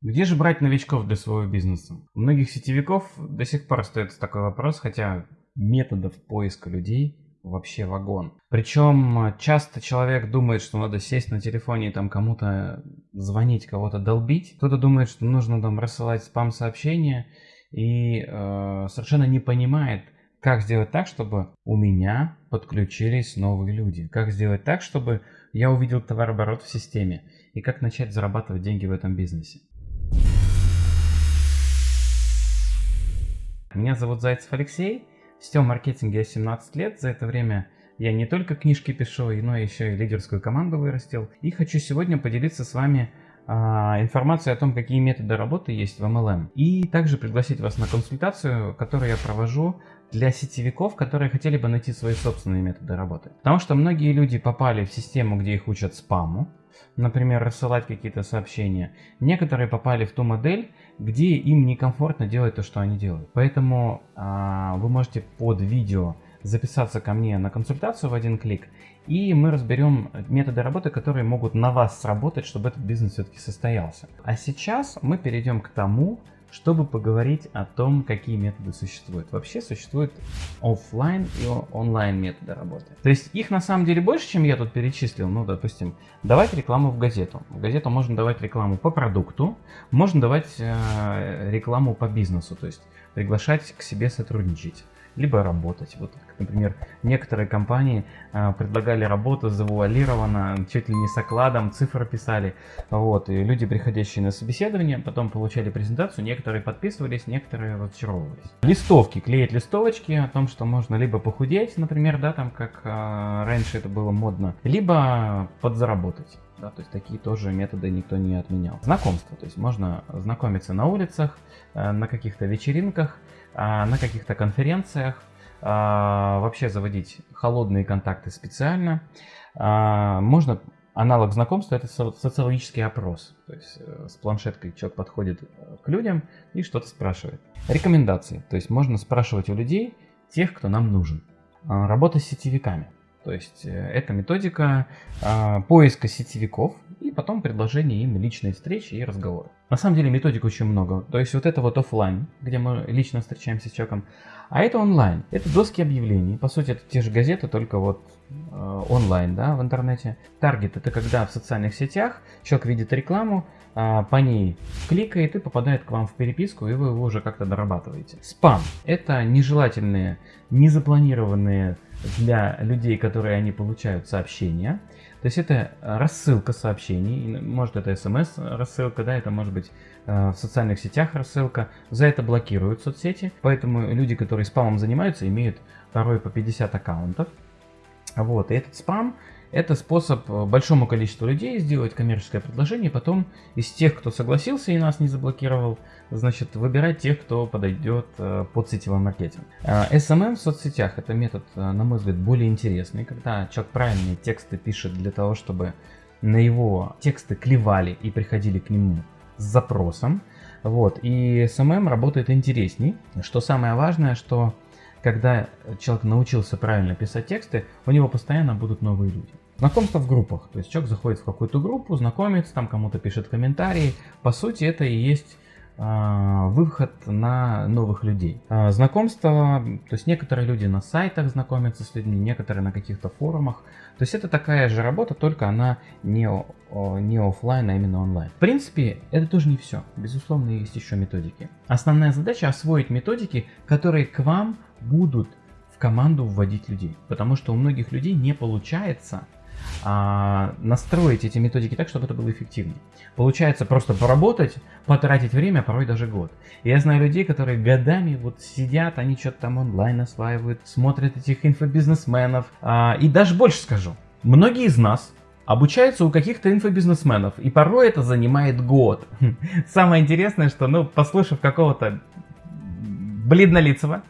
Где же брать новичков для своего бизнеса? У многих сетевиков до сих пор остается такой вопрос, хотя методов поиска людей вообще вагон. Причем часто человек думает, что надо сесть на телефоне и там кому-то звонить, кого-то долбить. Кто-то думает, что нужно там рассылать спам-сообщения и э, совершенно не понимает, как сделать так, чтобы у меня подключились новые люди. Как сделать так, чтобы я увидел товарооборот в системе. И как начать зарабатывать деньги в этом бизнесе. Меня зовут Зайцев Алексей. В сетевом маркетинге я 17 лет. За это время я не только книжки пишу, но еще и лидерскую команду вырастил. И хочу сегодня поделиться с вами а, информацией о том, какие методы работы есть в MLM. И также пригласить вас на консультацию, которую я провожу для сетевиков, которые хотели бы найти свои собственные методы работы. Потому что многие люди попали в систему, где их учат спаму, например, рассылать какие-то сообщения. Некоторые попали в ту модель, где им некомфортно делать то, что они делают. Поэтому а, вы можете под видео записаться ко мне на консультацию в один клик, и мы разберем методы работы, которые могут на вас сработать, чтобы этот бизнес все-таки состоялся. А сейчас мы перейдем к тому, чтобы поговорить о том, какие методы существуют. Вообще существуют офлайн и онлайн методы работы. То есть их на самом деле больше, чем я тут перечислил. Ну, допустим, давать рекламу в газету. В газету можно давать рекламу по продукту, можно давать э, рекламу по бизнесу, то есть приглашать к себе сотрудничать либо работать. Вот, например, некоторые компании э, предлагали работу завуалированно, чуть ли не с окладом, цифры писали. Вот, и люди, приходящие на собеседование, потом получали презентацию, некоторые подписывались, некоторые разочаровывались. Листовки, клеить листовочки о том, что можно либо похудеть, например, да, там как э, раньше это было модно, либо подзаработать. Да, то есть такие тоже методы никто не отменял. Знакомство, то есть можно знакомиться на улицах, э, на каких-то вечеринках, на каких-то конференциях, а, вообще заводить холодные контакты специально. А, можно аналог знакомства это социологический опрос. То есть э, с планшеткой человек подходит э, к людям и что-то спрашивает. Рекомендации. То есть можно спрашивать у людей тех, кто нам нужен. Работа с сетевиками. То есть э, это методика поиска сетевиков и потом предложение им личной встречи и разговора. На самом деле методик очень много. То есть вот это вот офлайн, где мы лично встречаемся с человеком, а это онлайн. Это доски объявлений. По сути, это те же газеты, только вот э, онлайн, да, в интернете. Таргет это когда в социальных сетях человек видит рекламу, э, по ней кликает и попадает к вам в переписку, и вы его уже как-то дорабатываете. Спам это нежелательные, незапланированные для людей, которые они получают сообщения. То есть это рассылка сообщений, может это смс рассылка, да, это может быть э, в социальных сетях рассылка. За это блокируют соцсети, поэтому люди, которые спамом занимаются, имеют порой по 50 аккаунтов. Вот, и этот спам это способ э, большому количеству людей сделать коммерческое предложение, потом из тех, кто согласился и нас не заблокировал, значит, выбирать тех, кто подойдет э, под сетевой маркетинг. SMM э, в соцсетях это метод, на мой взгляд, более интересный, когда человек правильные тексты пишет для того, чтобы на его тексты клевали и приходили к нему с запросом. Вот. И SMM работает интересней. Что самое важное, что когда человек научился правильно писать тексты, у него постоянно будут новые люди. Знакомство в группах. То есть человек заходит в какую-то группу, знакомится, там кому-то пишет комментарии. По сути, это и есть выход на новых людей. А, знакомство, то есть некоторые люди на сайтах знакомятся с людьми, некоторые на каких-то форумах. То есть это такая же работа, только она не, не офлайн, а именно онлайн. В принципе, это тоже не все. Безусловно, есть еще методики. Основная задача освоить методики, которые к вам будут в команду вводить людей. Потому что у многих людей не получается а, настроить эти методики так, чтобы это было эффективнее. Получается просто поработать, потратить время, порой даже год. Я знаю людей, которые годами вот сидят, они что-то там онлайн осваивают, смотрят этих инфобизнесменов. А, и даже больше скажу, многие из нас обучаются у каких-то инфобизнесменов, и порой это занимает год. Самое интересное, что, ну, послушав какого-то бледнолицего,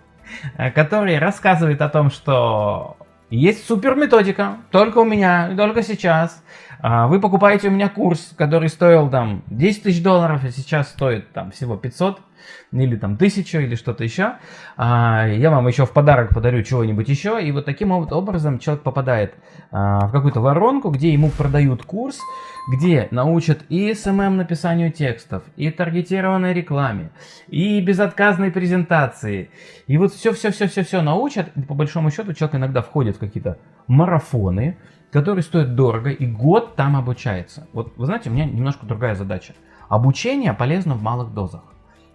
Э, который рассказывает о том, что есть супер методика, только у меня, только сейчас. А, вы покупаете у меня курс, который стоил там 10 тысяч долларов, а сейчас стоит там всего 500 или там 1000 или что-то еще. А, я вам еще в подарок подарю чего-нибудь еще. И вот таким образом человек попадает а, в какую-то воронку, где ему продают курс, где научат и SMM написанию текстов, и таргетированной рекламе, и безотказной презентации. И вот все-все-все-все-все научат. И по большому счету человек иногда входит в какие-то марафоны, которые стоят дорого, и год там обучается. Вот вы знаете, у меня немножко другая задача. Обучение полезно в малых дозах.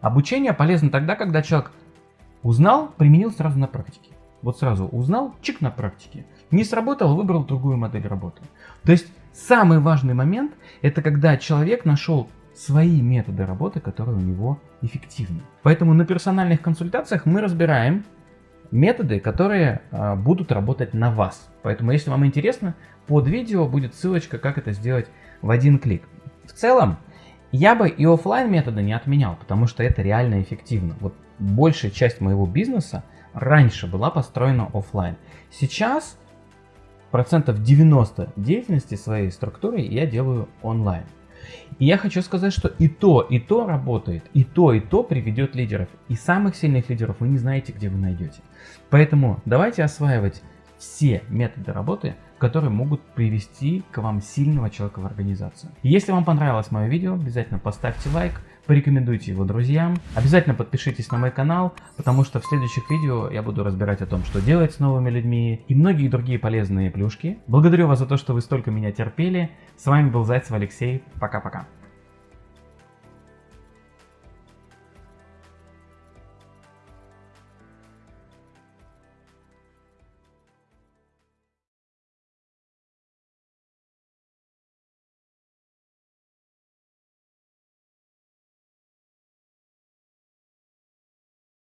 Обучение полезно тогда, когда человек узнал, применил сразу на практике. Вот сразу узнал, чик на практике. Не сработал, выбрал другую модель работы. То есть самый важный момент, это когда человек нашел свои методы работы, которые у него эффективны. Поэтому на персональных консультациях мы разбираем методы, которые а, будут работать на вас. Поэтому, если вам интересно, под видео будет ссылочка, как это сделать в один клик. В целом, я бы и офлайн методы не отменял, потому что это реально эффективно. Вот большая часть моего бизнеса раньше была построена офлайн. Сейчас процентов 90 деятельности своей структуры я делаю онлайн. И я хочу сказать, что и то, и то работает, и то, и то приведет лидеров. И самых сильных лидеров вы не знаете, где вы найдете. Поэтому давайте осваивать все методы работы, которые могут привести к вам сильного человека в организацию. Если вам понравилось мое видео, обязательно поставьте лайк, порекомендуйте его друзьям. Обязательно подпишитесь на мой канал, потому что в следующих видео я буду разбирать о том, что делать с новыми людьми и многие другие полезные плюшки. Благодарю вас за то, что вы столько меня терпели. С вами был Зайцев Алексей. Пока-пока.